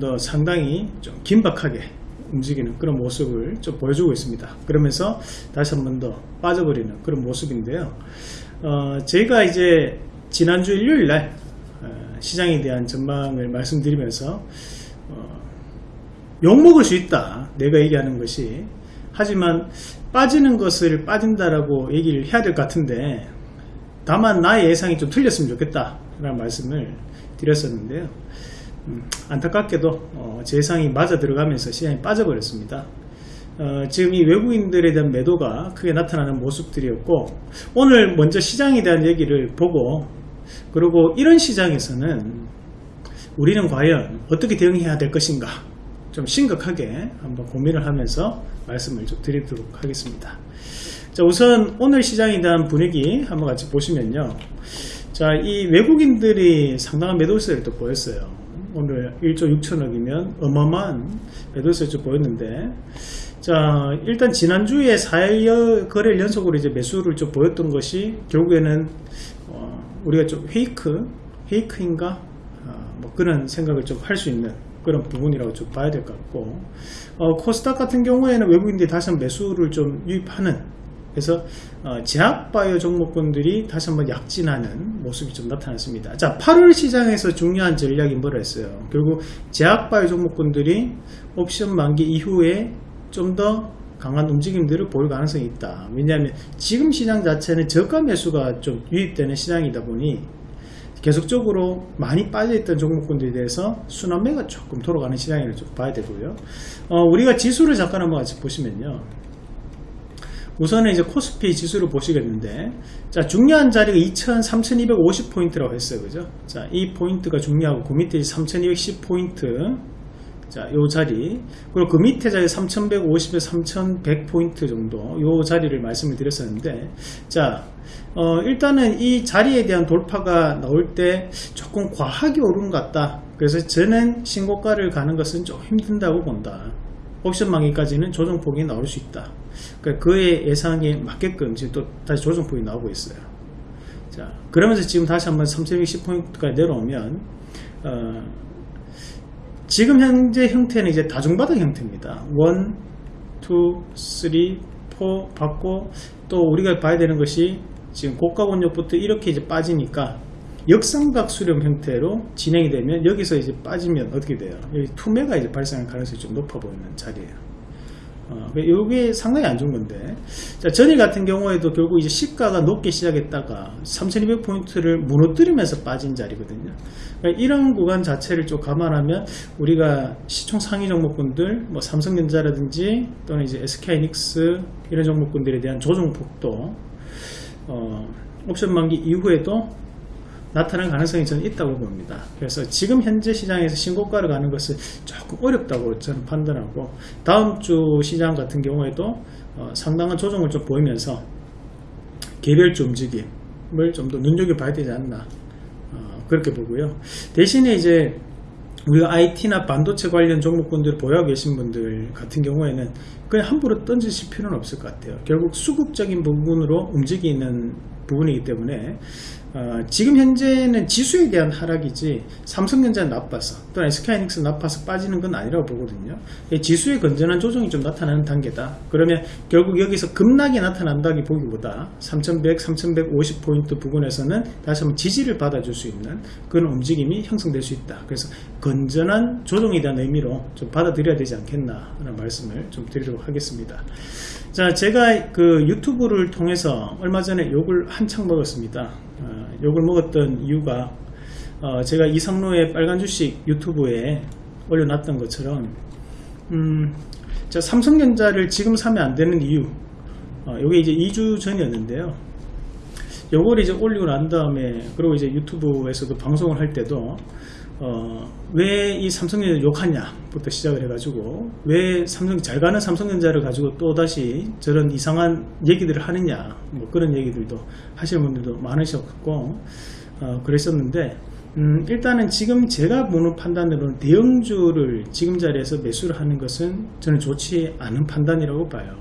더 상당히 좀 긴박하게 움직이는 그런 모습을 좀 보여주고 있습니다. 그러면서 다시 한 번 더 빠져버리는 그런 모습인데요. 어, 저희가 이제 지난주 일요일 날 어, 시장에 대한 전망을 말씀드리면서 어, 욕먹을 수 있다. 내가 얘기하는 것이. 하지만 빠지는 것을 빠진다라고 얘기를 해야 될 것 같은데 다만 나의 예상이 좀 틀렸으면 좋겠다. 라는 말씀을 드렸었는데요. 음, 안타깝게도 어, 제 예상이 맞아 들어가면서 시장이 빠져버렸습니다. 어, 지금 이 외국인들에 대한 매도가 크게 나타나는 모습들이었고 오늘 먼저 시장에 대한 얘기를 보고 그리고 이런 시장에서는 우리는 과연 어떻게 대응해야 될 것인가 좀 심각하게 한번 고민을 하면서 말씀을 좀 드리도록 하겠습니다. 자, 우선 오늘 시장에 대한 분위기 한번 같이 보시면요. 자, 이 외국인들이 상당한 매도세를 또 보였어요. 오늘 1조 6천억이면 어마어마한 매도세 좀 보였는데. 자 일단 지난주에 4일 거래일 연속으로 이제 매수를 좀 보였던 것이 결국에는 어, 우리가 좀 페이크 페이크인가? 어, 뭐 그런 생각을 좀 할 수 있는 그런 부분이라고 좀 봐야 될 것 같고. 어, 코스닥 같은 경우에는 외국인들이 다시 매수를 좀 유입하는 그래서 어, 제약바이오 종목군들이 다시 한번 약진하는 모습이 좀 나타났습니다. 자, 8월 시장에서 중요한 전략이 뭐라 했어요? 결국 제약바이오 종목군들이 옵션 만기 이후에 좀 더 강한 움직임들을 보일 가능성이 있다. 왜냐하면 지금 시장 자체는 저가 매수가 좀 유입되는 시장이다 보니 계속적으로 많이 빠져있던 종목군들에 대해서 순환매가 조금 돌아가는 시장이라고 좀 봐야 되고요. 어, 우리가 지수를 잠깐 한번 같이 보시면요. 우선은 이제 코스피 지수를 보시겠는데 자 중요한 자리가 2000, 3250 포인트라고 했어요. 그죠? 자 이 포인트가 중요하고 그 밑에 3210 포인트. 자요 자리. 그리고 그 밑에 자리 3150에서 3100 포인트 정도 요 자리를 말씀을 드렸었는데 자 어, 일단은 이 자리에 대한 돌파가 나올 때 조금 과하게 오른 것 같다. 그래서 저는 신고가를 가는 것은 좀 힘든다고 본다 옵션 만기까지는 조정폭이 나올 수 있다. 그러니까 그의 예상에 맞게끔 지금 또 다시 조정폭이 나오고 있어요. 자, 그러면서 지금 다시 한번 3210포인트까지 내려오면, 어, 지금 현재 형태는 이제 다중바닥 형태입니다. 1, 2, 3, 4 받고 또 우리가 봐야 되는 것이 지금 고가 권역부터 이렇게 이제 빠지니까 역삼각 수렴 형태로 진행이 되면 여기서 이제 빠지면 어떻게 돼요? 여기 투매가 이제 발생할 가능성이 좀 높아 보이는 자리예요. 어, 이게 상당히 안 좋은 건데. 자, 전일 같은 경우에도 결국 이제 시가가 높게 시작했다가 3200포인트를 무너뜨리면서 빠진 자리거든요. 그러니까 이런 구간 자체를 좀 감안하면 우리가 시총 상위 종목군들, 뭐 삼성전자라든지 또는 이제 SK이닉스 이런 종목군들에 대한 조정 폭도 어, 옵션 만기 이후에도 나타날 가능성이 저는 있다고 봅니다. 그래서 지금 현재 시장에서 신고가를 가는 것은 조금 어렵다고 저는 판단하고 다음 주 시장 같은 경우에도 어, 상당한 조정을 좀 보이면서 개별주 움직임을 좀 더 눈여겨봐야 되지 않나 어, 그렇게 보고요. 대신에 이제 우리가 IT나 반도체 관련 종목군들을 보유하고 계신 분들 같은 경우에는 그냥 함부로 던지실 필요는 없을 것 같아요. 결국 수급적인 부분으로 움직이는 부분이기 때문에 어, 지금 현재는 지수에 대한 하락이지 삼성전자는 나빠서 또는 SK이닉스 나빠서 빠지는 건 아니라고 보거든요. 지수의 건전한 조정이 좀 나타나는 단계다. 그러면 결국 여기서 급락이 나타난다기 보기보다 3100, 3150포인트 부분에서는 다시 한번 지지를 받아줄 수 있는 그런 움직임이 형성될 수 있다. 그래서 건전한 조정에 대한 의미로 좀 받아들여야 되지 않겠나 하는 말씀을 좀 드리도록 하겠습니다. 자 제가 그 유튜브를 통해서 얼마 전에 욕을 한창 먹었습니다. 어, 욕을 먹었던 이유가 어, 제가 이상로의 빨간 주식 유튜브에 올려놨던 것처럼 음, 자, 삼성전자를 지금 사면 안 되는 이유 어, 이게 이제 2주 전이었는데요. 요걸 이제 올리고 난 다음에 그리고 이제 유튜브에서도 방송을 할 때도 어, 왜 이 삼성전자 욕하냐부터 시작을 해가지고 왜 삼성 잘 가는 삼성전자를 가지고 또 다시 저런 이상한 얘기들을 하느냐 뭐 그런 얘기들도 하시는 분들도 많으셨고 어, 그랬었는데 음, 일단은 지금 제가 보는 판단으로는 대형주를 지금 자리에서 매수를 하는 것은 저는 좋지 않은 판단이라고 봐요.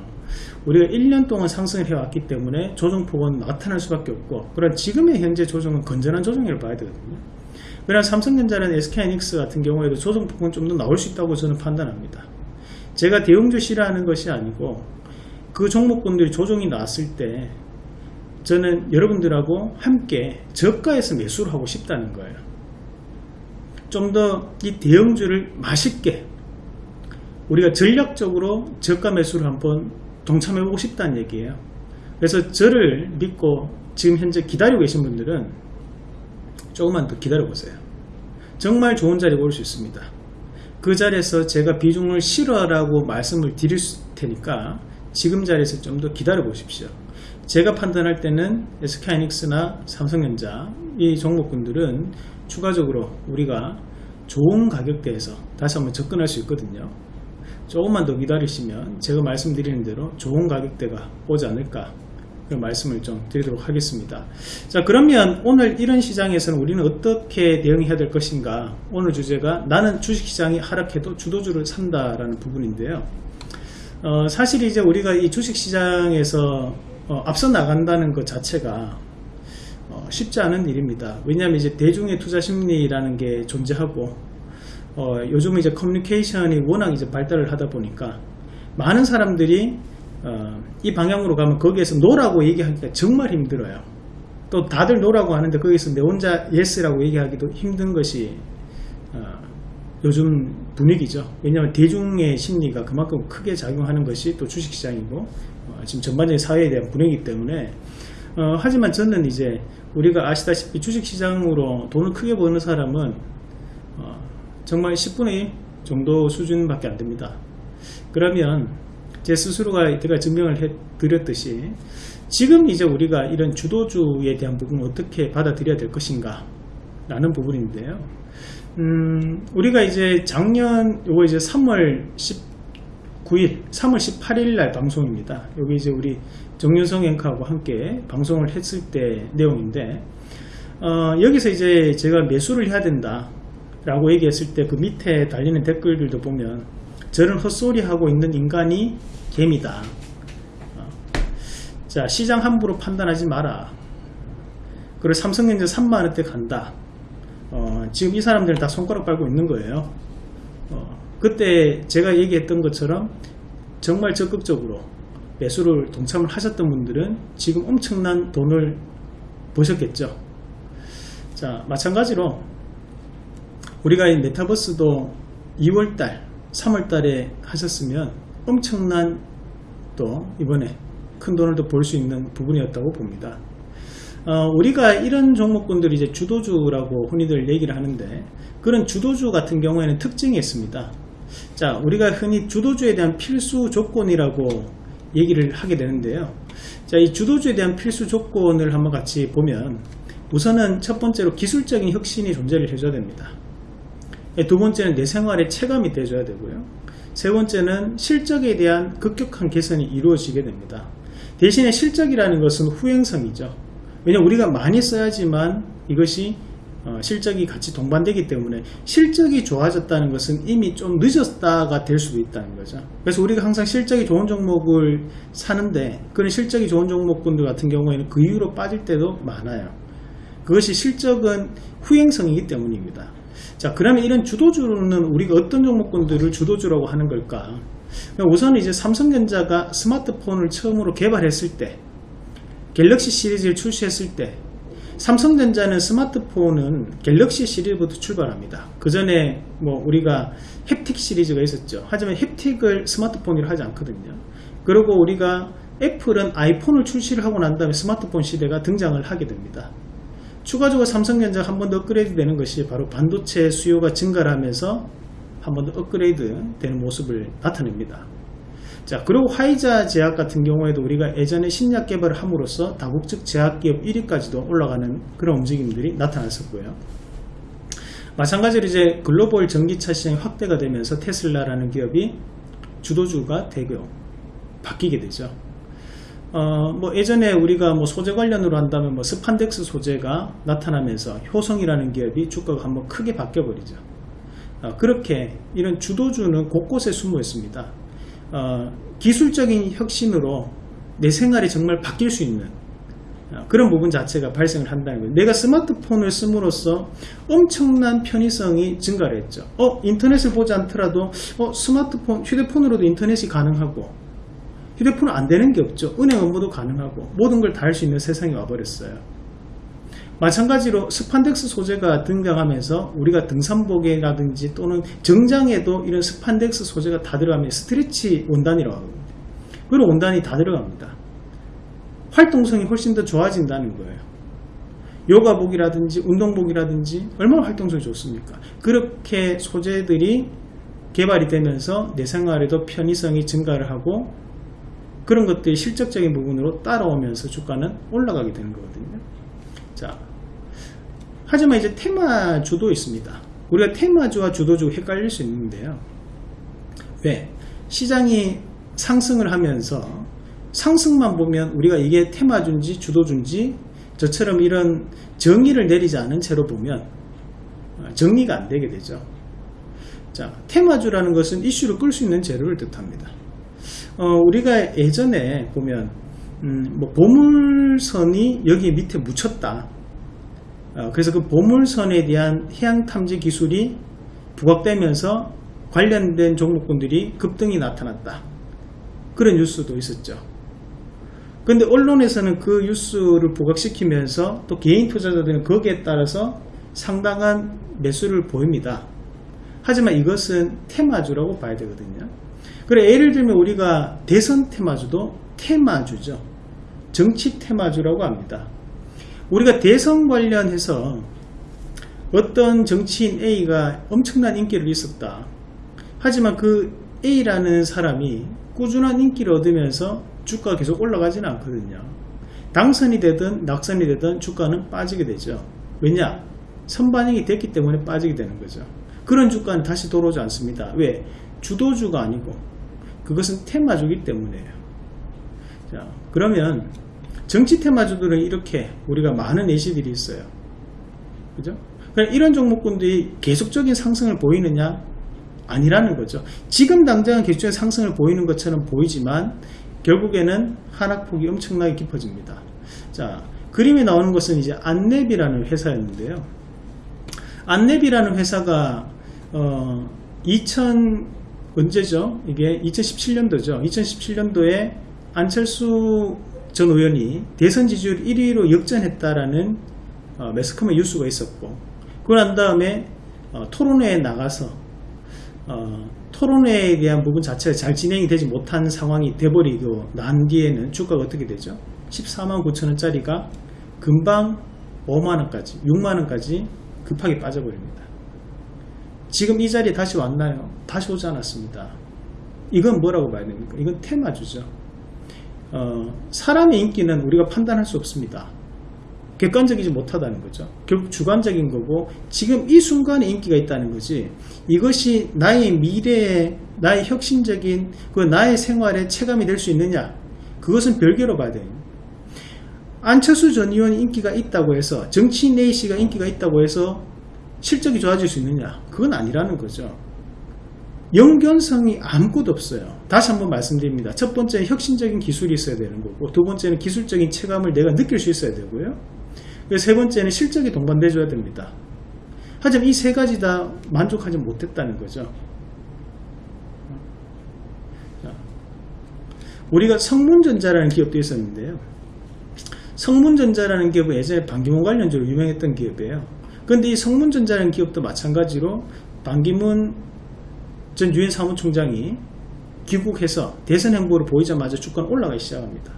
우리가 1년 동안 상승을 해왔기 때문에 조정폭은 나타날 수밖에 없고 그런 지금의 현재 조정은 건전한 조정이라고 봐야 되거든요. 왜냐하면 삼성전자는 SK하이닉스 같은 경우에도 조정 폭은 좀 더 나올 수 있다고 저는 판단합니다. 제가 대형주 싫어하는 것이 아니고 그 종목군들이 조정이 나왔을 때 저는 여러분들하고 함께 저가에서 매수를 하고 싶다는 거예요. 좀 더 이 대형주를 맛있게 우리가 전략적으로 저가 매수를 한번 동참해 보고 싶다는 얘기예요. 그래서 저를 믿고 지금 현재 기다리고 계신 분들은 조금만 더 기다려보세요. 정말 좋은 자리가 올 수 있습니다. 그 자리에서 제가 비중을 실어라고 말씀을 드릴 테니까 지금 자리에서 좀 더 기다려 보십시오. 제가 판단할 때는 SK하이닉스나 삼성전자 이 종목군들은 추가적으로 우리가 좋은 가격대에서 다시 한번 접근할 수 있거든요. 조금만 더 기다리시면 제가 말씀드리는 대로 좋은 가격대가 오지 않을까 그런 말씀을 좀 드리도록 하겠습니다. 자 그러면 오늘 이런 시장에서는 우리는 어떻게 대응해야 될 것인가 오늘 주제가 나는 주식시장이 하락해도 주도주를 산다라는 부분인데요. 어, 사실 이제 우리가 이 주식시장에서 어, 앞서 나간다는 것 자체가 어, 쉽지 않은 일입니다. 왜냐하면 이제 대중의 투자 심리라는 게 존재하고 어, 요즘 이제 커뮤니케이션이 워낙 이제 발달을 하다 보니까 많은 사람들이 어, 이 방향으로 가면 거기에서 no라고 얘기하기가 정말 힘들어요. 또 다들 no라고 하는데 거기서 내 혼자 yes라고 얘기하기도 힘든 것이 어, 요즘 분위기죠. 왜냐하면 대중의 심리가 그만큼 크게 작용하는 것이 또 주식시장이고 어, 지금 전반적인 사회에 대한 분위기 때문에 어, 하지만 저는 이제 우리가 아시다시피 주식시장으로 돈을 크게 버는 사람은 어, 정말 10분의 1 정도 수준밖에 안 됩니다. 그러면 제 스스로가 제가 증명을 해 드렸듯이 지금 이제 우리가 이런 주도주에 대한 부분을 어떻게 받아들여야 될 것인가 라는 부분인데요. 음, 우리가 이제 작년 요거 이제 3월 19일, 3월 18일 날 방송입니다. 여기 이제 우리 정윤성 앵커하고 함께 방송을 했을 때 내용인데 어, 여기서 이제 제가 매수를 해야 된다 라고 얘기했을 때 그 밑에 달리는 댓글들도 보면 저는 헛소리 하고 있는 인간이 개미다. 어. 자 시장 함부로 판단하지 마라. 그리고 삼성전자 3만원대 간다. 어, 지금 이 사람들은 다 손가락 빨고 있는 거예요. 어, 그때 제가 얘기했던 것처럼 정말 적극적으로 매수를 동참을 하셨던 분들은 지금 엄청난 돈을 보셨겠죠. 자, 마찬가지로 우리가 이 메타버스도 2월달, 3월달에 하셨으면 엄청난 또 이번에 큰 돈을 더벌수 있는 부분이었다고 봅니다. 어, 우리가 이런 종목군들이 이제 주도주라고 흔히들 얘기를 하는데 그런 주도주 같은 경우에는 특징이 있습니다. 자, 우리가 흔히 주도주에 대한 필수 조건이라고 얘기를 하게 되는데요. 자, 이 주도주에 대한 필수 조건을 한번 같이 보면 우선은 첫 번째로 기술적인 혁신이 존재를 해줘야 됩니다. 두 번째는 내 생활에 체감이 돼줘야 되고요. 세 번째는 실적에 대한 급격한 개선이 이루어지게 됩니다. 대신에 실적이라는 것은 후행성이죠. 왜냐 우리가 많이 써야지만 이것이 어, 실적이 같이 동반되기 때문에 실적이 좋아졌다는 것은 이미 좀 늦었다가 될 수도 있다는 거죠. 그래서 우리가 항상 실적이 좋은 종목을 사는데 그런 실적이 좋은 종목군들 같은 경우에는 그 이후로 빠질 때도 많아요. 그것이 실적은 후행성이기 때문입니다. 자, 그러면 이런 주도주는 우리가 어떤 종목군들을 주도주라고 하는 걸까? 우선 이제 삼성전자가 스마트폰을 처음으로 개발했을 때 갤럭시 시리즈를 출시했을 때 삼성전자는 스마트폰은 갤럭시 시리즈부터 출발합니다. 그 전에 뭐 우리가 햅틱 시리즈가 있었죠. 하지만 햅틱을 스마트폰으로 하지 않거든요. 그리고 우리가 애플은 아이폰을 출시를 하고 난 다음에 스마트폰 시대가 등장을 하게 됩니다. 추가적으로 삼성전자가 한번 더 업그레이드 되는 것이 바로 반도체 수요가 증가를 하면서 한 번 더 업그레이드 되는 모습을 나타냅니다. 자 그리고 화이자 제약 같은 경우에도 우리가 예전에 신약 개발을 함으로써 다국적 제약기업 1위까지도 올라가는 그런 움직임들이 나타났었고요. 마찬가지로 이제 글로벌 전기차 시장이 확대가 되면서 테슬라라는 기업이 주도주가 되고 바뀌게 되죠. 어, 뭐 예전에 우리가 뭐 소재 관련으로 한다면 뭐 스판덱스 소재가 나타나면서 효성이라는 기업이 주가가 한번 크게 바뀌어 버리죠. 어, 그렇게 이런 주도주는 곳곳에 숨어 있습니다. 어, 기술적인 혁신으로 내 생활이 정말 바뀔 수 있는 어, 그런 부분 자체가 발생을 한다는 거예요. 내가 스마트폰을 씀으로써 엄청난 편의성이 증가를 했죠. 어, 인터넷을 보지 않더라도 어, 스마트폰, 휴대폰으로도 인터넷이 가능하고 휴대폰은 안 되는 게 없죠. 은행 업무도 가능하고 모든 걸 다 할 수 있는 세상이 와버렸어요. 마찬가지로 스판덱스 소재가 등장하면서 우리가 등산복에라든지 또는 정장에도 이런 스판덱스 소재가 다 들어가면 스트레치 원단이라고 합니다. 그런 원단이 다 들어갑니다. 활동성이 훨씬 더 좋아진다는 거예요. 요가복이라든지 운동복이라든지 얼마나 활동성이 좋습니까? 그렇게 소재들이 개발이 되면서 내 생활에도 편의성이 증가를 하고 그런 것들이 실적적인 부분으로 따라오면서 주가는 올라가게 되는 거거든요. 자, 하지만 이제 테마주도 있습니다. 우리가 테마주와 주도주 헷갈릴 수 있는데요. 왜? 시장이 상승을 하면서 상승만 보면 우리가 이게 테마주인지 주도주인지 저처럼 이런 정의를 내리지 않은 채로 보면 정리가 안 되게 되죠. 자, 테마주라는 것은 이슈를 끌 수 있는 재료를 뜻합니다. 어, 우리가 예전에 보면 음, 뭐 보물선이 여기 밑에 묻혔다. 어, 그래서 그 보물선에 대한 해양 탐지 기술이 부각되면서 관련된 종목군들이 급등이 나타났다. 그런 뉴스도 있었죠. 근데 언론에서는 그 뉴스를 부각시키면서 또 개인 투자자들은 거기에 따라서 상당한 매수를 보입니다. 하지만 이것은 테마주라고 봐야 되거든요. 그래 예를 들면 우리가 대선 테마주도 테마주죠. 정치 테마주라고 합니다. 우리가 대선 관련해서 어떤 정치인 A가 엄청난 인기를 있었다. 하지만 그 A라는 사람이 꾸준한 인기를 얻으면서 주가가 계속 올라가지는 않거든요. 당선이 되든 낙선이 되든 주가는 빠지게 되죠. 왜냐? 선반영이 됐기 때문에 빠지게 되는 거죠. 그런 주가는 다시 돌아오지 않습니다. 왜? 주도주가 아니고 그것은 테마주기 때문에요. 자, 그러면 정치 테마주들은 이렇게 우리가 많은 예시들이 있어요. 그죠? 이런 종목군들이 계속적인 상승을 보이느냐? 아니라는 거죠. 지금 당장은 계속적인 상승을 보이는 것처럼 보이지만 결국에는 하락폭이 엄청나게 깊어집니다. 자, 그림에 나오는 것은 이제 안랩이라는 회사였는데요. 안랩이라는 회사가 어, 2000 언제죠? 이게 2017년도죠. 2017년도에 안철수 전 의원이 대선 지지율 1위로 역전했다라는 어, 매스컴의 뉴스가 있었고 그걸 한 다음에 어, 토론회에 나가서 어, 토론회에 대한 부분 자체가 잘 진행이 되지 못한 상황이 돼버리고 난 뒤에는 주가가 어떻게 되죠? 14만 9천원짜리가 금방 5만원까지 6만원까지 급하게 빠져버립니다. 지금 이 자리에 다시 왔나요? 다시 오지 않았습니다. 이건 뭐라고 봐야 됩니까? 이건 테마주죠. 어, 사람의 인기는 우리가 판단할 수 없습니다. 객관적이지 못하다는 거죠. 결국 주관적인 거고 지금 이 순간에 인기가 있다는 거지 이것이 나의 미래에 나의 혁신적인 그 나의 생활에 체감이 될 수 있느냐 그것은 별개로 봐야 돼요. 안철수 전 의원이 인기가 있다고 해서 정치인 A씨가 인기가 있다고 해서 실적이 좋아질 수 있느냐 그건 아니라는 거죠. 연결성이 아무것도 없어요. 다시 한번 말씀드립니다. 첫 번째는 혁신적인 기술이 있어야 되는 거고 두 번째는 기술적인 체감을 내가 느낄 수 있어야 되고요. 세 번째는 실적이 동반돼 줘야 됩니다. 하지만 이 세 가지 다 만족하지 못했다는 거죠. 우리가 성문전자라는 기업도 있었는데요. 성문전자라는 기업은 예전에 반기문 관련주로 유명했던 기업이에요. 그런데 이 성문전자라는 기업도 마찬가지로 반기문 전 유엔 사무총장이 귀국해서 대선 행보를 보이자마자 주가는 올라가기 시작합니다.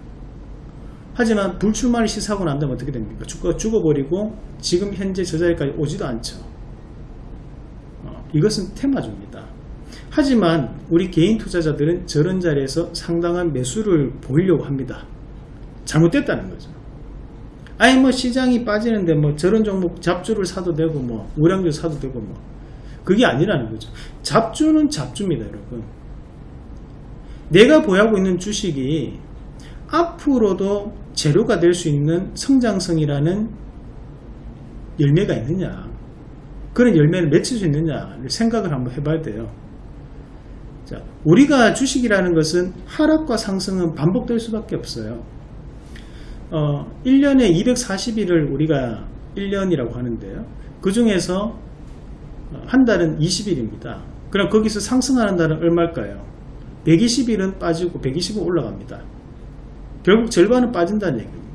하지만 불출마를 시사하고 난 다음에 어떻게 됩니까? 주가가 죽어버리고 지금 현재 저 자리까지 오지도 않죠. 어, 이것은 테마주입니다. 하지만 우리 개인 투자자들은 저런 자리에서 상당한 매수를 보이려고 합니다. 잘못됐다는 거죠. 아니 뭐 시장이 빠지는데 뭐 저런 종목 잡주를 사도 되고 뭐 우량주 사도 되고 뭐 그게 아니라는 거죠. 잡주는 잡주입니다, 여러분. 내가 보유하고 있는 주식이 앞으로도 재료가 될 수 있는 성장성이라는 열매가 있느냐 그런 열매를 맺힐 수 있느냐를 생각을 한번 해봐야 돼요 자, 우리가 주식이라는 것은 하락과 상승은 반복될 수밖에 없어요 어, 1년에 240일을 우리가 1년이라고 하는데요. 그 중에서 한 달은 20일입니다. 그럼 거기서 상승하는 달은 얼마일까요? 120일은 빠지고 120은 올라갑니다. 결국 절반은 빠진다는 얘기입니다.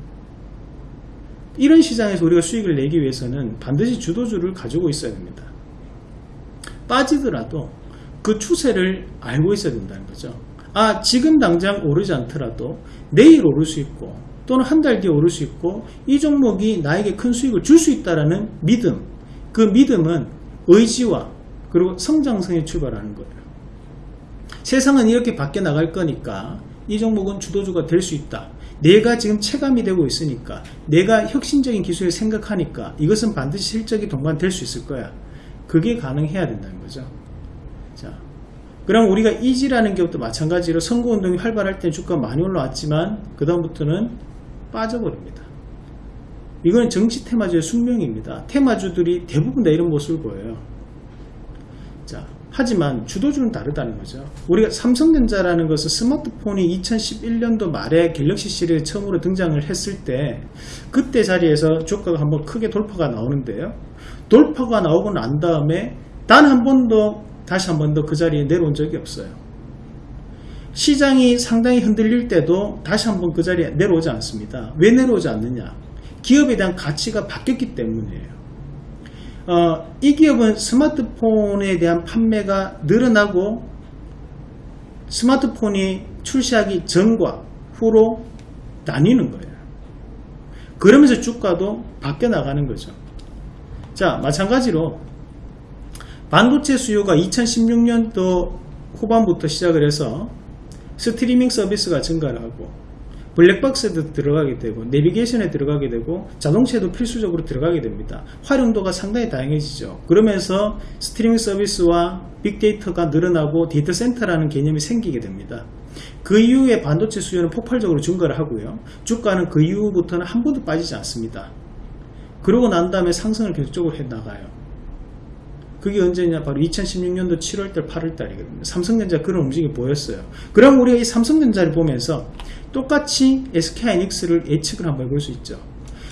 이런 시장에서 우리가 수익을 내기 위해서는 반드시 주도주를 가지고 있어야 됩니다. 빠지더라도 그 추세를 알고 있어야 된다는 거죠. 아, 지금 당장 오르지 않더라도 내일 오를 수 있고 또는 한 달 뒤에 오를 수 있고 이 종목이 나에게 큰 수익을 줄 수 있다라는 믿음. 그 믿음은 의지와 그리고 성장성에 출발하는 거예요. 세상은 이렇게 바뀌어 나갈 거니까 이 종목은 주도주가 될 수 있다. 내가 지금 체감이 되고 있으니까 내가 혁신적인 기술을 생각하니까 이것은 반드시 실적이 동반될 수 있을 거야. 그게 가능해야 된다는 거죠. 자, 그럼 우리가 이지라는 기업도 마찬가지로 선거운동이 활발할 때 주가 많이 올라왔지만 그 다음부터는 빠져버립니다. 이건 정치 테마주의 숙명입니다. 테마주들이 대부분 다 이런 모습을 보여요. 자, 하지만 주도주는 다르다는 거죠. 우리가 삼성전자라는 것은 스마트폰이 2011년도 말에 갤럭시 시리즈 처음으로 등장을 했을 때 그때 자리에서 주가가 한번 크게 돌파가 나오는데요. 돌파가 나오고 난 다음에 단 한 번도 다시 한 번 더 그 자리에 내려온 적이 없어요. 시장이 상당히 흔들릴 때도 다시 한번 그 자리에 내려오지 않습니다. 왜 내려오지 않느냐? 기업에 대한 가치가 바뀌었기 때문이에요. 어, 이 기업은 스마트폰에 대한 판매가 늘어나고 스마트폰이 출시하기 전과 후로 나뉘는 거예요. 그러면서 주가도 바뀌어 나가는 거죠. 자, 마찬가지로 반도체 수요가 2016년도 후반부터 시작을 해서 스트리밍 서비스가 증가를 하고 블랙박스에도 들어가게 되고 내비게이션에 들어가게 되고 자동차에도 필수적으로 들어가게 됩니다. 활용도가 상당히 다양해지죠. 그러면서 스트리밍 서비스와 빅데이터가 늘어나고 데이터 센터라는 개념이 생기게 됩니다. 그 이후에 반도체 수요는 폭발적으로 증가를 하고요. 주가는 그 이후부터는 한 번도 빠지지 않습니다. 그러고 난 다음에 상승을 계속적으로 해 나가요. 그게 언제냐? 바로 2016년도 7월달 8월달이거든요. 삼성전자 그런 움직임이 보였어요. 그럼 우리가 이 삼성전자를 보면서 똑같이 SK하이닉스를 예측을 한번 해볼 수 있죠.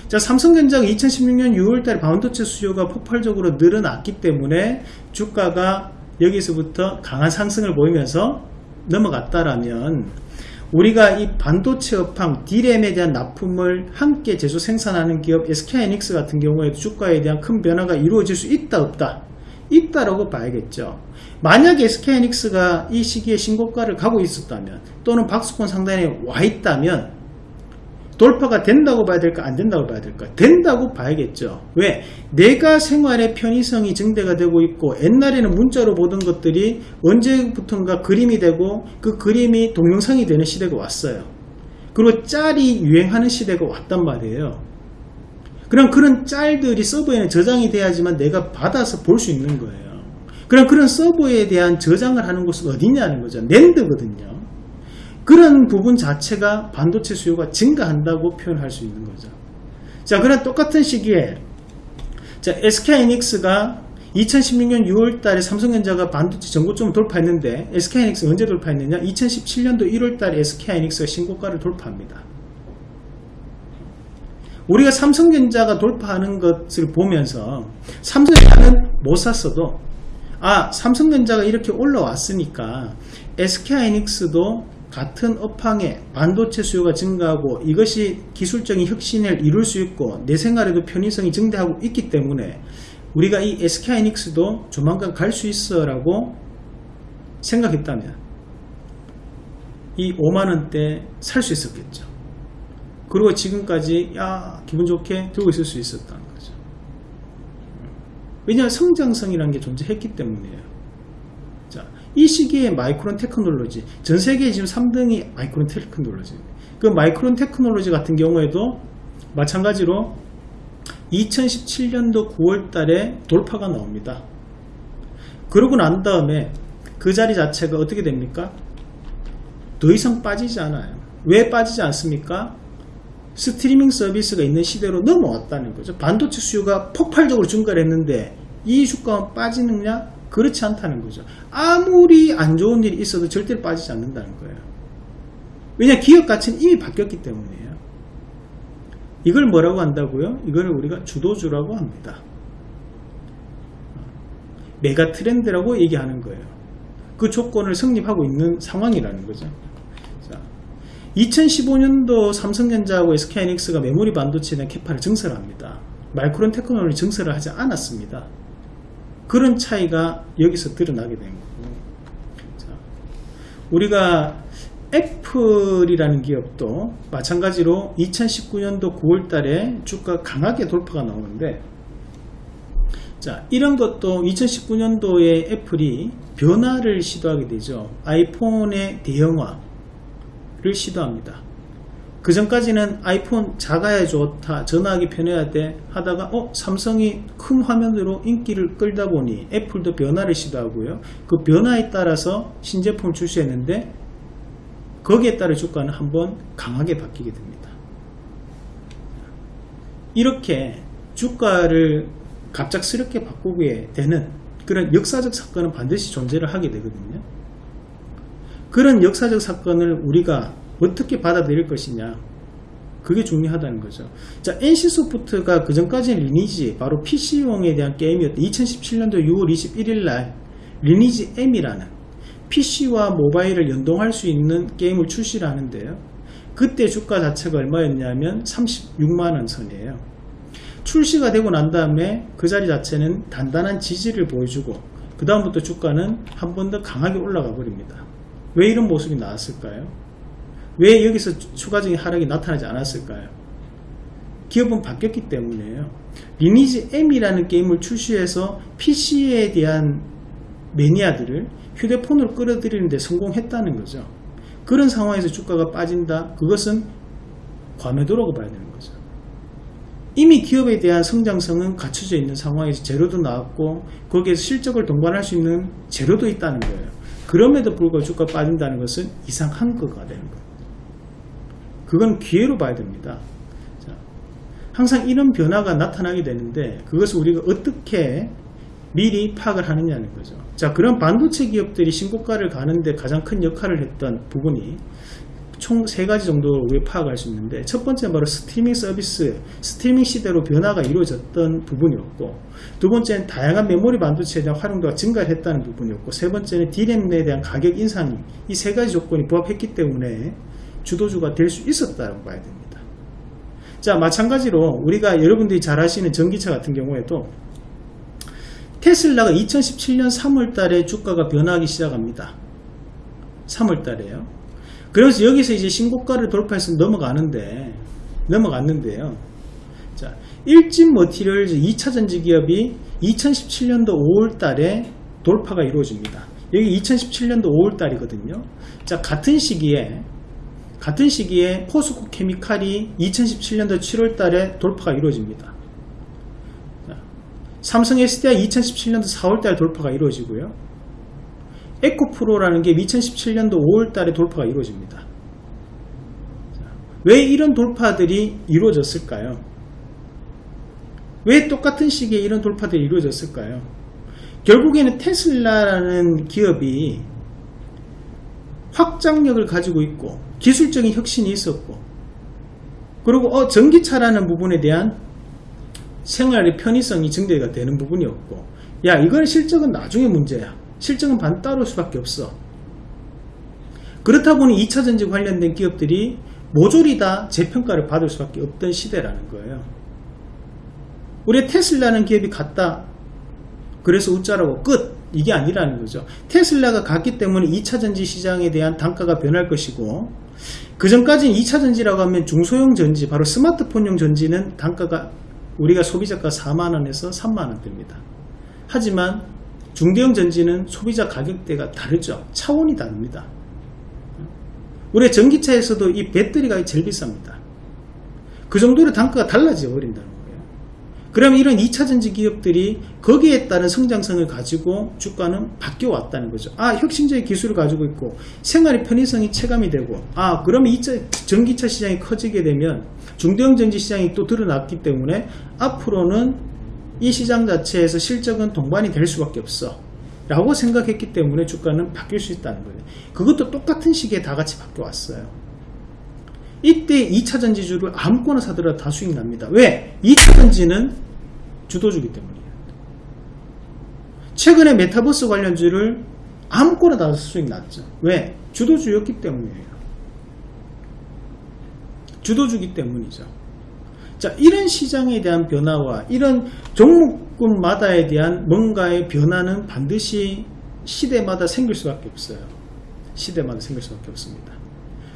자 삼성전자가 2016년 6월달에 반도체 수요가 폭발적으로 늘어났기 때문에 주가가 여기서부터 강한 상승을 보이면서 넘어갔다라면 우리가 이 반도체 업황 D램에 대한 납품을 함께 제조 생산하는 기업 SK하이닉스 같은 경우에도 주가에 대한 큰 변화가 이루어질 수 있다 없다 있다라고 봐야겠죠. 만약에 SK하이닉스가 이 시기에 신고가를 가고 있었다면 또는 박스권 상단에 와 있다면 돌파가 된다고 봐야 될까 안 된다고 봐야 될까? 된다고 봐야겠죠. 왜? 내가 생활의 편의성이 증대가 되고 있고 옛날에는 문자로 보던 것들이 언제부턴가 그림이 되고 그 그림이 동영상이 되는 시대가 왔어요. 그리고 짤이 유행하는 시대가 왔단 말이에요 그럼 그런 짤들이 서버에는 저장이 돼야지만 내가 받아서 볼 수 있는 거예요. 그럼 그런 서버에 대한 저장을 하는 곳은 어디냐는 거죠. 낸드거든요. 그런 부분 자체가 반도체 수요가 증가한다고 표현할 수 있는 거죠. 자, 그런 똑같은 시기에 자, SK하이닉스가 2016년 6월 달에 삼성전자가 반도체 전고점을 돌파했는데 SK하이닉스 언제 돌파했느냐? 2017년도 1월 달에 SK하이닉스가 신고가를 돌파합니다. 우리가 삼성전자가 돌파하는 것을 보면서 삼성전자는 못 샀어도 아 삼성전자가 이렇게 올라왔으니까 SK하이닉스도 같은 업황에 반도체 수요가 증가하고 이것이 기술적인 혁신을 이룰 수 있고 내 생활에도 편의성이 증대하고 있기 때문에 우리가 이 SK하이닉스도 조만간 갈 수 있어 라고 생각했다면 이 5만원대 살 수 있었겠죠 그리고 지금까지 야 기분 좋게 들고 있을 수 있었다는 거죠. 왜냐하면 성장성이라는 게 존재했기 때문이에요. 자, 이 시기에 마이크론 테크놀로지 전 세계 지금 3등이 마이크론 테크놀로지 그 마이크론 테크놀로지 같은 경우에도 마찬가지로 2017년도 9월 달에 돌파가 나옵니다. 그러고 난 다음에 그 자리 자체가 어떻게 됩니까? 더 이상 빠지지 않아요. 왜 빠지지 않습니까? 스트리밍 서비스가 있는 시대로 넘어왔다는 거죠. 반도체 수요가 폭발적으로 증가를 했는데 이 주가가 빠지느냐? 그렇지 않다는 거죠. 아무리 안 좋은 일이 있어도 절대로 빠지지 않는다는 거예요. 왜냐 기업 가치는 이미 바뀌었기 때문이에요. 이걸 뭐라고 한다고요? 이걸 우리가 주도주라고 합니다. 메가 트렌드라고 얘기하는 거예요. 그 조건을 성립하고 있는 상황이라는 거죠. 자, 2015년도 삼성전자하고 SK하이닉스가 메모리 반도체에 대한 캐파를 증설합니다. 마이크론 테크놀로지 증설을 하지 않았습니다. 그런 차이가 여기서 드러나게 된 거고. 자, 우리가 애플이라는 기업도 마찬가지로 2019년도 9월 달에 주가 강하게 돌파가 나오는데 자 이런 것도 2019년도에 애플이 변화를 시도하게 되죠 아이폰의 대형화 를 시도합니다. 그 전까지는 아이폰 작아야 좋다 전화하기 편해야 돼 하다가 어 삼성이 큰 화면으로 인기를 끌다 보니 애플도 변화를 시도하고요. 그 변화에 따라서 신제품을 출시했는데 거기에 따라 주가는 한번 강하게 바뀌게 됩니다. 이렇게 주가를 갑작스럽게 바꾸게 되는 그런 역사적 사건은 반드시 존재를 하게 되거든요. 그런 역사적 사건을 우리가 어떻게 받아들일 것이냐 그게 중요하다는 거죠. 자, NC소프트가 그 전까지는 리니지 바로 PC용에 대한 게임이었던 2017년도 6월 21일 날 리니지 M이라는 PC와 모바일을 연동할 수 있는 게임을 출시를 하는데요. 그때 주가 자체가 얼마였냐면 36만원 선이에요. 출시가 되고 난 다음에 그 자리 자체는 단단한 지지를 보여주고 그 다음부터 주가는 한 번 더 강하게 올라가 버립니다. 왜 이런 모습이 나왔을까요? 왜 여기서 추가적인 하락이 나타나지 않았을까요? 기업은 바뀌었기 때문에요. 리니지 M이라는 게임을 출시해서 PC에 대한 매니아들을 휴대폰으로 끌어들이는데 성공했다는 거죠. 그런 상황에서 주가가 빠진다? 그것은 과매도라고 봐야 되는 거죠. 이미 기업에 대한 성장성은 갖춰져 있는 상황에서 재료도 나왔고 거기에서 실적을 동반할 수 있는 재료도 있다는 거예요. 그럼에도 불구하고 주가 빠진다는 것은 이상한 거가 되는 거예요. 그건 기회로 봐야 됩니다. 자, 항상 이런 변화가 나타나게 되는데 그것을 우리가 어떻게 미리 파악을 하느냐는 거죠. 자, 그런 반도체 기업들이 신고가를 가는데 가장 큰 역할을 했던 부분이 총 세 가지 정도로 우리 파악할 수 있는데 첫 번째는 바로 스트리밍 서비스, 스트리밍 시대로 변화가 이루어졌던 부분이었고 두 번째는 다양한 메모리 반도체에 대한 활용도가 증가를 했다는 부분이었고 세 번째는 D램에 대한 가격 인상이 이 세 가지 조건이 부합했기 때문에 주도주가 될 수 있었다고 봐야 됩니다. 자 마찬가지로 우리가 여러분들이 잘 아시는 전기차 같은 경우에도 테슬라가 2017년 3월 달에 주가가 변화하기 시작합니다. 3월 달에요. 그래서 여기서 이제 신고가를 돌파해서 넘어가는데 넘어갔는데요. 자, 일진 머티리얼즈 2차 전지 기업이 2017년도 5월 달에 돌파가 이루어집니다. 여기 2017년도 5월 달이거든요. 자, 같은 시기에 같은 시기에 포스코 케미칼이 2017년도 7월 달에 돌파가 이루어집니다. 자, 삼성 SDI 2017년도 4월 달에 돌파가 이루어지고요. 에코프로라는 게 2017년도 5월 달에 돌파가 이루어집니다. 왜 이런 돌파들이 이루어졌을까요? 왜 똑같은 시기에 이런 돌파들이 이루어졌을까요? 결국에는 테슬라라는 기업이 확장력을 가지고 있고 기술적인 혁신이 있었고 그리고 어, 전기차라는 부분에 대한 생활의 편의성이 증대가 되는 부분이었고 야 이건 실적은 나중에 문제야 실적은 반 따로 수밖에 없어. 그렇다 보니 2차전지 관련된 기업들이 모조리 다 재평가를 받을 수밖에 없던 시대라는 거예요. 우리 테슬라는 기업이 갔다. 그래서 웃자라고 끝. 이게 아니라는 거죠. 테슬라가 갔기 때문에 2차전지 시장에 대한 단가가 변할 것이고 그 전까지는 2차전지라고 하면 중소형 전지, 바로 스마트폰용 전지는 단가가 우리가 소비자가 4만원에서 3만원대입니다. 하지만 중대형 전지는 소비자 가격대가 다르죠. 차원이 다릅니다. 우리 전기차에서도 이 배터리가 제일 비쌉니다. 그 정도로 단가가 달라져 버린다는 거예요. 그러면 이런 2차 전지 기업들이 거기에 따른 성장성을 가지고 주가는 바뀌어 왔다는 거죠. 아, 혁신적인 기술을 가지고 있고 생활의 편의성이 체감이 되고 아, 그러면 이 전기차 시장이 커지게 되면 중대형 전지 시장이 또 드러났기 때문에 앞으로는 이 시장 자체에서 실적은 동반이 될 수밖에 없어 라고 생각했기 때문에 주가는 바뀔 수 있다는 거예요 그것도 똑같은 시기에 다 같이 바뀌어 왔어요 이때 2차 전지주를 아무거나 사더라도 다 수익 납니다. 왜? 2차 전지는 주도주기 때문이에요. 최근에 메타버스 관련주를 아무거나 다 수익 났죠. 왜? 주도주였기 때문이에요. 주도주기 때문이죠. 자, 이런 시장에 대한 변화와 이런 종목군마다에 대한 뭔가의 변화는 반드시 시대마다 생길 수밖에 없어요. 시대마다 생길 수밖에 없습니다.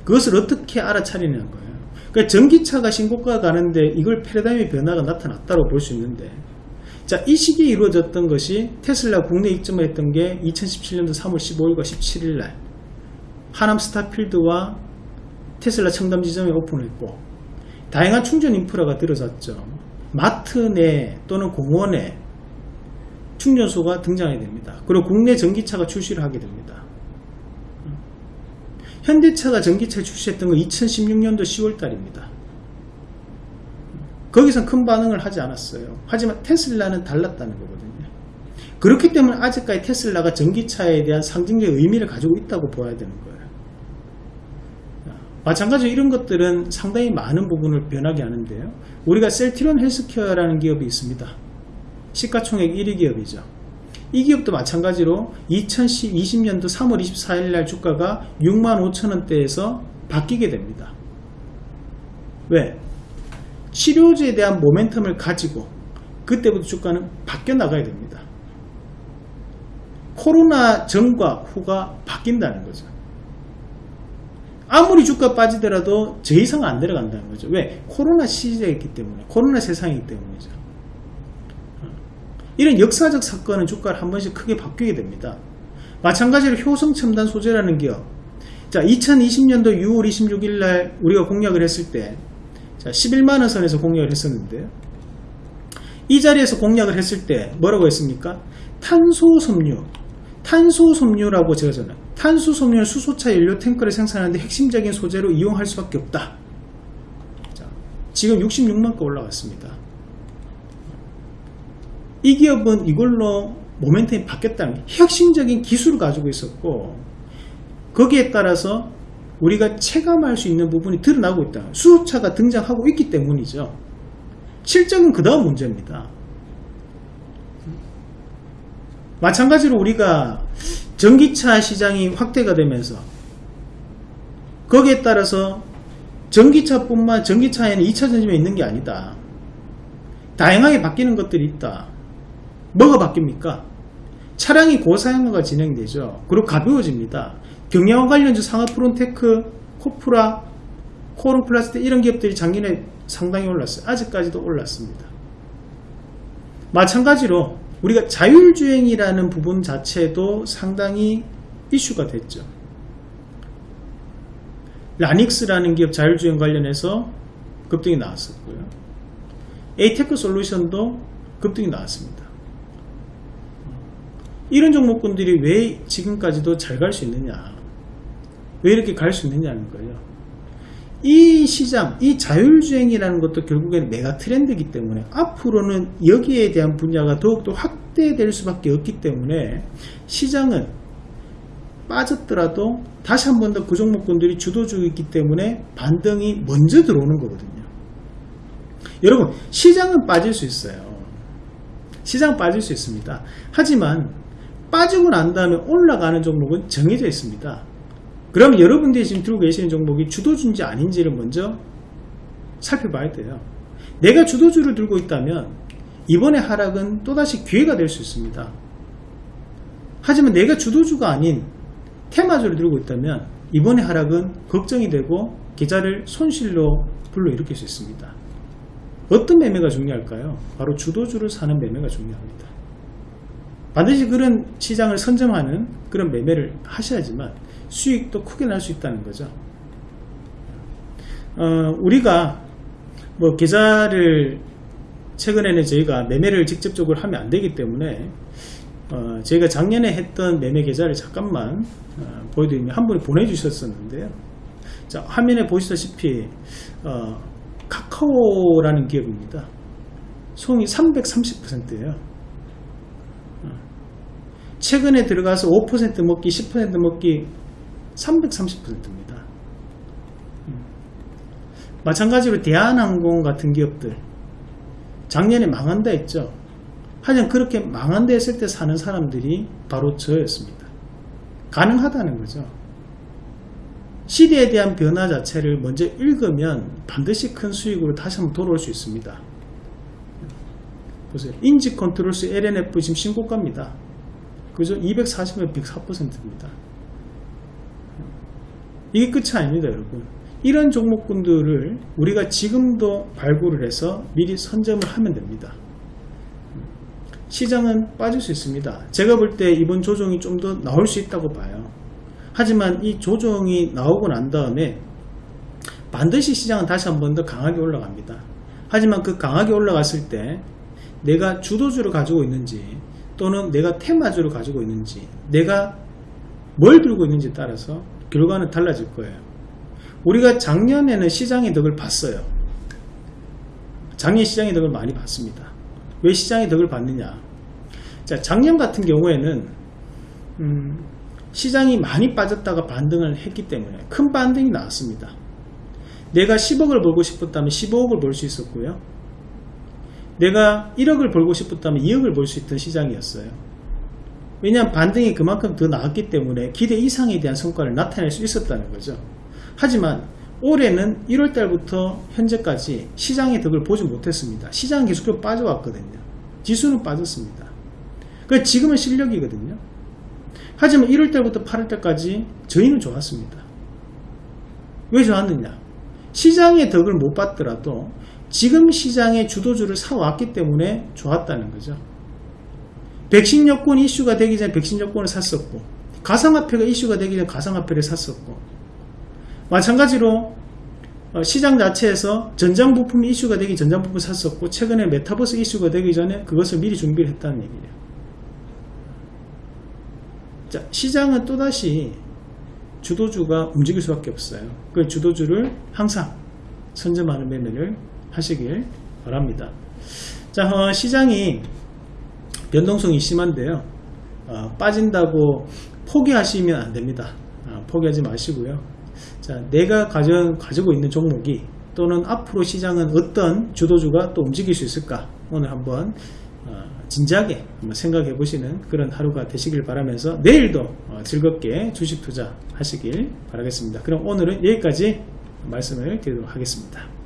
그것을 어떻게 알아차리는 거예요. 그러니까 전기차가 신고가 가는데 이걸 패러다임의 변화가 나타났다고 볼 수 있는데 자, 이 시기에 이루어졌던 것이 테슬라 국내 입점을 했던 게 2017년도 3월 15일과 17일 날 하남 스타필드와 테슬라 청담 지점에 오픈했고 다양한 충전 인프라가 들어섰죠. 마트 내 또는 공원에 충전소가 등장하게 됩니다. 그리고 국내 전기차가 출시를 하게 됩니다. 현대차가 전기차 출시했던 건 2016년도 10월 달입니다. 거기서 큰 반응을 하지 않았어요. 하지만 테슬라는 달랐다는 거거든요. 그렇기 때문에 아직까지 테슬라가 전기차에 대한 상징적 의미를 가지고 있다고 보아야 되는 거예요. 마찬가지로 이런 것들은 상당히 많은 부분을 변하게 하는데요. 우리가 셀티론 헬스케어라는 기업이 있습니다. 시가총액 1위 기업이죠. 이 기업도 마찬가지로 2020년도 3월 24일 날 주가가 6만 5천원대에서 바뀌게 됩니다. 왜? 치료제에 대한 모멘텀을 가지고 그때부터 주가는 바뀌어 나가야 됩니다. 코로나 전과 후가 바뀐다는 거죠. 아무리 주가 빠지더라도 저 이상 안 내려간다는 거죠. 왜? 코로나 시대이기 때문에, 코로나 세상이기 때문이죠. 이런 역사적 사건은 주가를 한 번씩 크게 바뀌게 됩니다. 마찬가지로 효성첨단 소재라는 기업. 자, 2020년도 6월 26일 날 우리가 공략을 했을 때, 자, 11만원 선에서 공략을 했었는데요. 이 자리에서 공략을 했을 때 뭐라고 했습니까? 탄소섬유. 탄소섬유라고 제가 전에 탄소섬유는 수소차 연료 탱크를 생산하는데 핵심적인 소재로 이용할 수밖에 없다. 자, 지금 66만가 올라왔습니다. 이 기업은 이걸로 모멘텀이 바뀌었다는 혁신적인 기술을 가지고 있었고 거기에 따라서 우리가 체감할 수 있는 부분이 드러나고 있다. 수소차가 등장하고 있기 때문이죠. 실적은 그 다음 문제입니다. 마찬가지로 우리가 전기차 시장이 확대가 되면서 거기에 따라서 전기차뿐만 전기차에는 2차 전지만 있는 게 아니다. 다양하게 바뀌는 것들이 있다. 뭐가 바뀝니까? 차량이 고사양화가 진행되죠. 그리고 가벼워집니다. 경량화 관련주 상아프론테크, 코프라, 코오롱플라스틱 이런 기업들이 작년에 상당히 올랐어요. 아직까지도 올랐습니다. 마찬가지로 우리가 자율주행이라는 부분 자체도 상당히 이슈가 됐죠. 라닉스라는 기업 자율주행 관련해서 급등이 나왔었고요. 에이테크 솔루션도 급등이 나왔습니다. 이런 종목군들이 왜 지금까지도 잘 갈 수 있느냐 왜 이렇게 갈 수 있느냐는 거예요 이 시장 이 자율주행이라는 것도 결국에는 메가 트렌드이기 때문에 앞으로는 여기에 대한 분야가 더욱더 확대될 수밖에 없기 때문에 시장은 빠졌더라도 다시 한 번 더 그 종목군들이 주도주이기 때문에 반등이 먼저 들어오는 거거든요. 여러분 시장은 빠질 수 있어요. 시장 빠질 수 있습니다. 하지만 빠지고 난 다음에 올라가는 종목은 정해져 있습니다. 그러면 여러분들이 지금 들고 계시는 종목이 주도주인지 아닌지를 먼저 살펴봐야 돼요. 내가 주도주를 들고 있다면 이번에 하락은 또다시 기회가 될 수 있습니다. 하지만 내가 주도주가 아닌 테마주를 들고 있다면 이번에 하락은 걱정이 되고 계좌를 손실로 불러일으킬 수 있습니다. 어떤 매매가 중요할까요? 바로 주도주를 사는 매매가 중요합니다. 반드시 그런 시장을 선점하는 그런 매매를 하셔야지만 수익도 크게 날 수 있다는 거죠. 어, 우리가 뭐 계좌를 최근에는 저희가 매매를 직접적으로 하면 안 되기 때문에 어, 저희가 작년에 했던 매매 계좌를 잠깐만 어, 보여드리면 한 분이 보내주셨었는데요. 자, 화면에 보시다시피 어, 카카오라는 기업입니다. 송이 330%예요. 최근에 들어가서 5% 먹기 10% 먹기 330%입니다. 음. 마찬가지로 대한항공 같은 기업들 작년에 망한다 했죠. 하지만 그렇게 망한다 했을 때 사는 사람들이 바로 저였습니다. 가능하다는 거죠. 시대에 대한 변화 자체를 먼저 읽으면 반드시 큰 수익으로 다시 한번 돌아올 수 있습니다. 보세요. 인지컨트롤스 L&F 지금 신고가입니다. 그죠? 240에 104%입니다. 이게 끝이 아닙니다, 여러분. 이런 종목군들을 우리가 지금도 발굴을 해서 미리 선점을 하면 됩니다. 시장은 빠질 수 있습니다. 제가 볼 때 이번 조정이 좀 더 나올 수 있다고 봐요. 하지만 이 조정이 나오고 난 다음에 반드시 시장은 다시 한 번 더 강하게 올라갑니다. 하지만 그 강하게 올라갔을 때 내가 주도주를 가지고 있는지 또는 내가 테마주를 가지고 있는지 내가 뭘 들고 있는지에 따라서 결과는 달라질 거예요. 우리가 작년에는 시장의 덕을 봤어요. 작년 시장의 덕을 많이 봤습니다. 왜 시장의 덕을 봤느냐? 자, 작년 같은 경우에는 음, 시장이 많이 빠졌다가 반등을 했기 때문에 큰 반등이 나왔습니다. 내가 10억을 벌고 싶었다면 15억을 벌 수 있었고요. 내가 1억을 벌고 싶었다면 2억을 벌 수 있던 시장이었어요. 왜냐하면 반등이 그만큼 더 나왔기 때문에 기대 이상에 대한 성과를 나타낼 수 있었다는 거죠. 하지만 올해는 1월달부터 현재까지 시장의 덕을 보지 못했습니다. 시장은 계속해서 빠져왔거든요. 지수는 빠졌습니다. 그 지금은 실력이거든요. 하지만 1월달부터 8월달까지 저희는 좋았습니다. 왜 좋았느냐? 시장의 덕을 못 받더라도 지금 시장의 주도주를 사왔기 때문에 좋았다는 거죠. 백신 여권 이슈가 되기 전에 백신 여권을 샀었고 가상화폐가 이슈가 되기 전에 가상화폐를 샀었고 마찬가지로 어, 시장 자체에서 전장 부품이 이슈가 되기 전장 부품 을 샀었고 최근에 메타버스 이슈가 되기 전에 그것을 미리 준비를 했다는 얘기예요. 자, 시장은 또다시 주도주가 움직일 수밖에 없어요. 그 주도주를 항상 선점하는 매매를 하시길 바랍니다. 자, 어, 시장이 변동성이 심한데요. 어, 빠진다고 포기하시면 안 됩니다. 어, 포기하지 마시고요. 자, 내가 가져, 가지고 있는 종목이 또는 앞으로 시장은 어떤 주도주가 또 움직일 수 있을까? 오늘 한번 어, 진지하게 한번 생각해 보시는 그런 하루가 되시길 바라면서 내일도 어, 즐겁게 주식 투자 하시길 바라겠습니다. 그럼 오늘은 여기까지 말씀을 드리도록 하겠습니다.